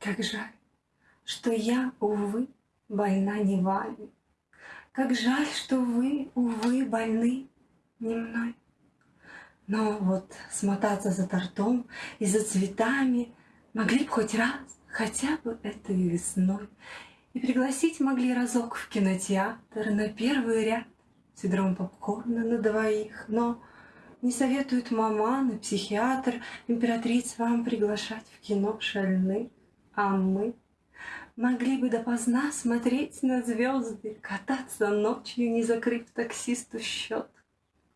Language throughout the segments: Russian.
Как жаль, что я, увы, больна не вами. Как жаль, что вы, увы, больны не мной. Но вот смотаться за тортом и за цветами Могли б хоть раз, хотя бы этой весной, И пригласить могли разок в кинотеатр На первый ряд с ведром попкорна на двоих. Но не советуют маман и психиатр Императриц вам приглашать в кино шальны, А мы могли бы допоздна смотреть на звезды, Кататься ночью, не закрыв таксисту счет,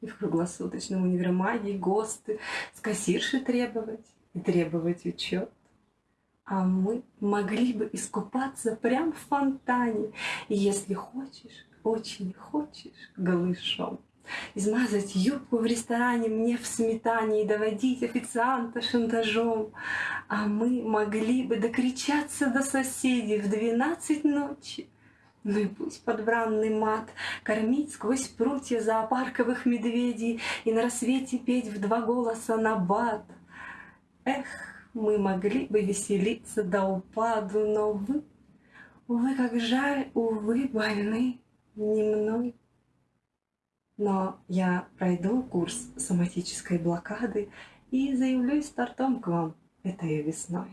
И в круглосуточном универмаге ГОСТы С кассирши требовать и требовать учет. А мы могли бы искупаться прям в фонтане, если хочешь, очень хочешь, голышом. Измазать юбку в ресторане мне в сметане И доводить официанта шантажом. А мы могли бы докричаться до соседей в двенадцать ночи, ну и пусть подбранный мат Кормить сквозь прутья зоопарковых медведей И на рассвете петь в два голоса набат. Эх, мы могли бы веселиться до упаду, но вы, увы, как жаль, увы, больны не мной. Но я пройду курс соматической блокады и заявлюсь стартом к вам этой весной.